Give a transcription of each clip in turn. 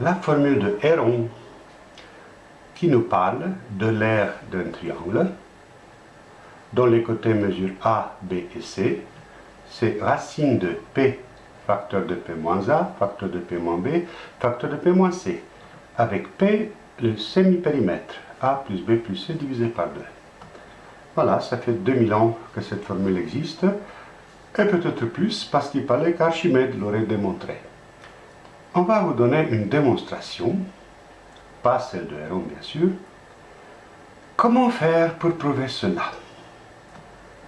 la formule de Héron qui nous parle de l'aire d'un triangle dont les côtés mesurent A, B et C. C'est racine de P, facteur de P moins A, facteur de P moins B, facteur de P moins C. Avec P, le semi-périmètre, A plus B plus C divisé par 2. Voilà, ça fait 2000 ans que cette formule existe, et peut-être plus parce qu'il fallait qu'Archimède l'aurait démontré. On va vous donner une démonstration, pas celle de Héron bien sûr. Comment faire pour prouver cela?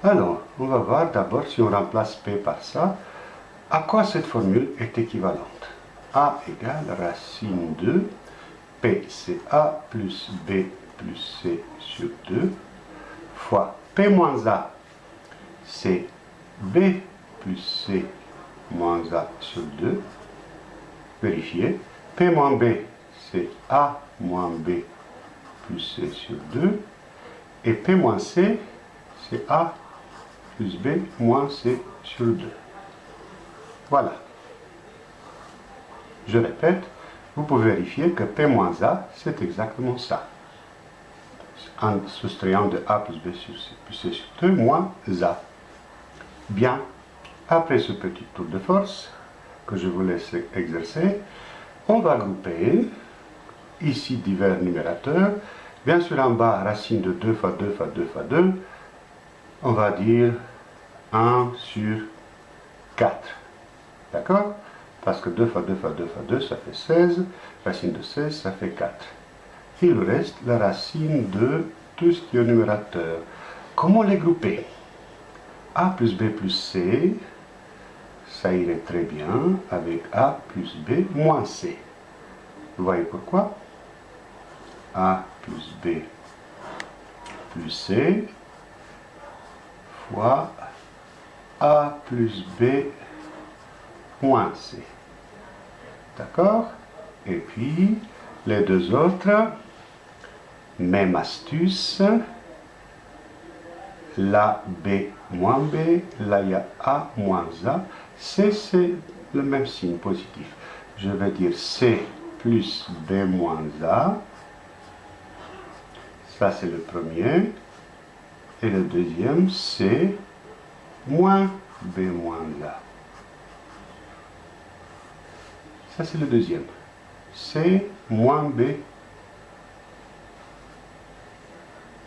Alors, on va voir d'abord si on remplace P par ça, à quoi cette formule est équivalente? A égale racine de P, c'est A plus B plus C sur 2 fois P moins A, c'est B plus C moins A sur 2. Vérifier. P moins B, c'est A moins B plus C sur 2. Et P moins C, c'est A plus B moins C sur 2. Voilà. Je répète, vous pouvez vérifier que P moins A, c'est exactement ça en soustrayant de A plus B sur C plus C sur 2 moins A. Bien, après ce petit tour de force que je vous laisse exercer, on va grouper ici divers numérateurs. Bien sûr, en bas, racine de 2 fois 2 fois 2 fois 2, on va dire 1 sur 4. D'accord? Parce que 2 fois 2 fois 2 fois 2, ça fait 16. Racine de 16, ça fait 4 il reste la racine de tout ce qui est numérateur. Comment les grouper? A plus B plus C, ça irait très bien avec A plus B moins C. Vous voyez pourquoi? A plus B plus C fois A plus B moins C. D'accord? Et puis, les deux autres, même astuce. La B moins B, là il y a A moins A. C, c'est le même signe positif. Je vais dire C plus B moins A. Ça, c'est le premier. Et le deuxième, C moins B moins A. Ça, c'est le deuxième. C moins B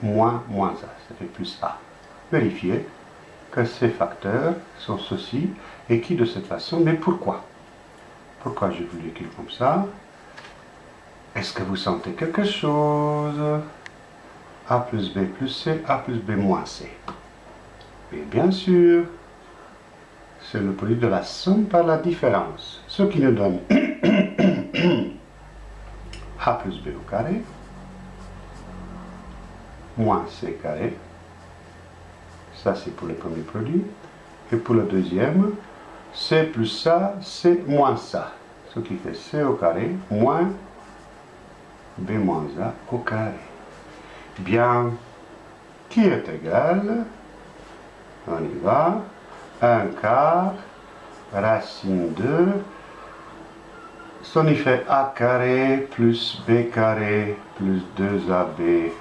moins moins A, ça fait plus A. Vérifiez que ces facteurs sont ceci et qui de cette façon, mais pourquoi? Pourquoi je vous l'écris comme ça? Est-ce que vous sentez quelque chose? A plus B plus C, A plus B moins C. Et bien sûr, c'est le produit de la somme par la différence, ce qui nous donne A plus B au carré, moins c carré. Ça, c'est pour le premier produit. Et pour le deuxième, c plus ça, c moins ça. Ce qui fait c au carré moins b moins a au carré. Bien, qui est égal, on y va, 1 quart, racine 2, son fait a carré plus b carré plus 2ab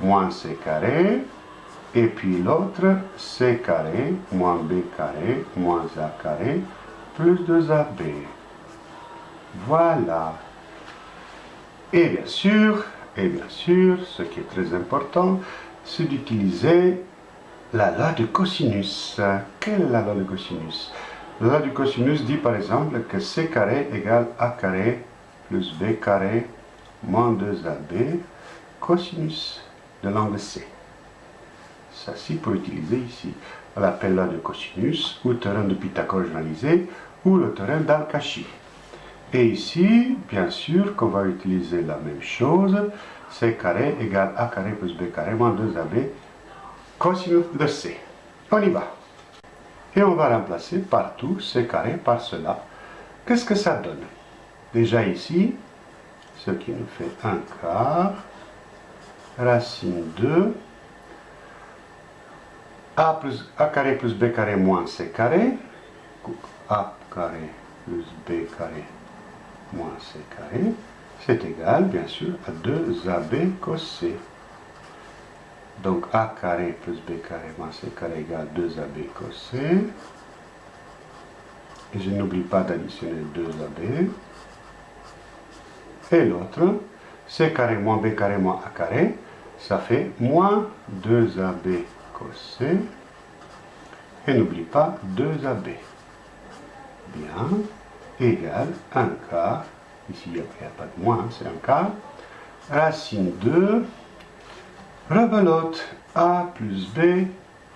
moins c carré, et puis l'autre c carré moins b carré moins a carré plus 2ab. Voilà. Et bien sûr, et bien sûr, ce qui est très important, c'est d'utiliser la loi de cosinus. Quelle est la loi de cosinus? La loi du cosinus dit par exemple que c carré égale a carré plus b carré moins 2ab cosinus de l'angle C. Ça, c'est pour utiliser ici. On l'appelle là de cosinus, ou terrain de Pythagore généralisé, ou le terrain d'Al-Kashi. Et ici, bien sûr, qu'on va utiliser la même chose, C carré égale A carré plus B carré moins 2AB cosinus de C. On y va. Et on va remplacer partout C carré par cela. Qu'est-ce que ça donne? Déjà ici, ce qui nous fait un quart racine 2, a, plus, a carré plus b carré moins c carré, a carré plus b carré moins C carré, c'est égal, bien sûr, à 2AB cos C. Donc A carré plus B carré moins C carré égale 2AB cos C. Et je n'oublie pas d'additionner 2AB. Et l'autre, C carré moins B carré moins A carré, ça fait moins 2AB cos C. Et n'oublie pas 2AB. Bien, égal 1 quart, ici il n'y a, pas de moins, c'est un quart, racine 2, rebelote A plus B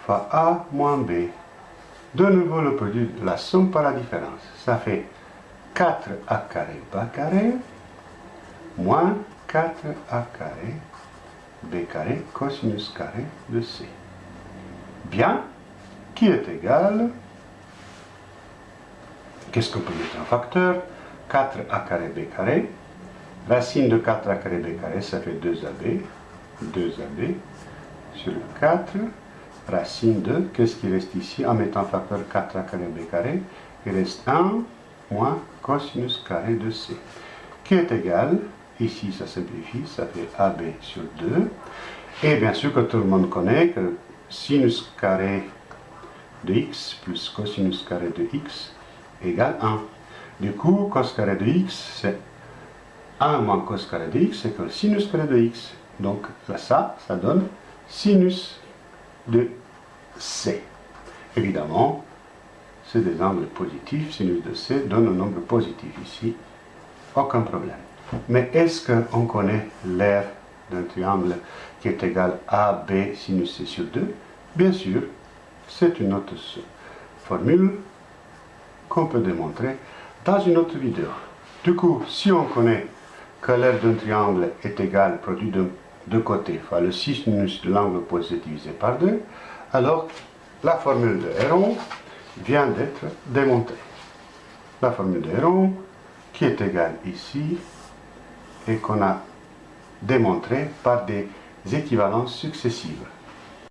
fois A moins B. De nouveau le produit, la somme par la différence. Ça fait 4A carré bas carré moins 4A carré B carré cosinus carré de C. Bien, qui est égal, qu'est-ce qu'on peut mettre en facteur? 4a carré b carré. Racine de 4a carré b carré, ça fait 2ab. 2ab sur 4. Racine de, qu'est-ce qui reste ici en mettant facteur 4a carré b carré? Il reste 1 moins cosinus carré de c. Qui est égal, ici ça simplifie, ça fait ab sur 2. Et bien sûr que tout le monde connaît que sinus carré de x plus cosinus carré de x égale 1. Du coup, cos carré de x, c'est 1 moins cos carré de x, c'est que sinus carré de x. Donc là, ça, ça donne sinus de c. Évidemment, c'est des angles positifs. Sinus de c donne un nombre positif ici. Aucun problème. Mais est-ce qu'on connaît l'air d'un triangle qui est égal à b sinus c sur 2 Bien sûr, c'est une autre formule qu'on peut démontrer dans une autre vidéo. Du coup, si on connaît que l'aire d'un triangle est égal, produit de deux côtés, fois le sinus de l'angle opposé divisé par 2, alors la formule de Héron vient d'être démontrée. La formule de Héron, qui est égale ici, et qu'on a démontrée par des équivalences successives.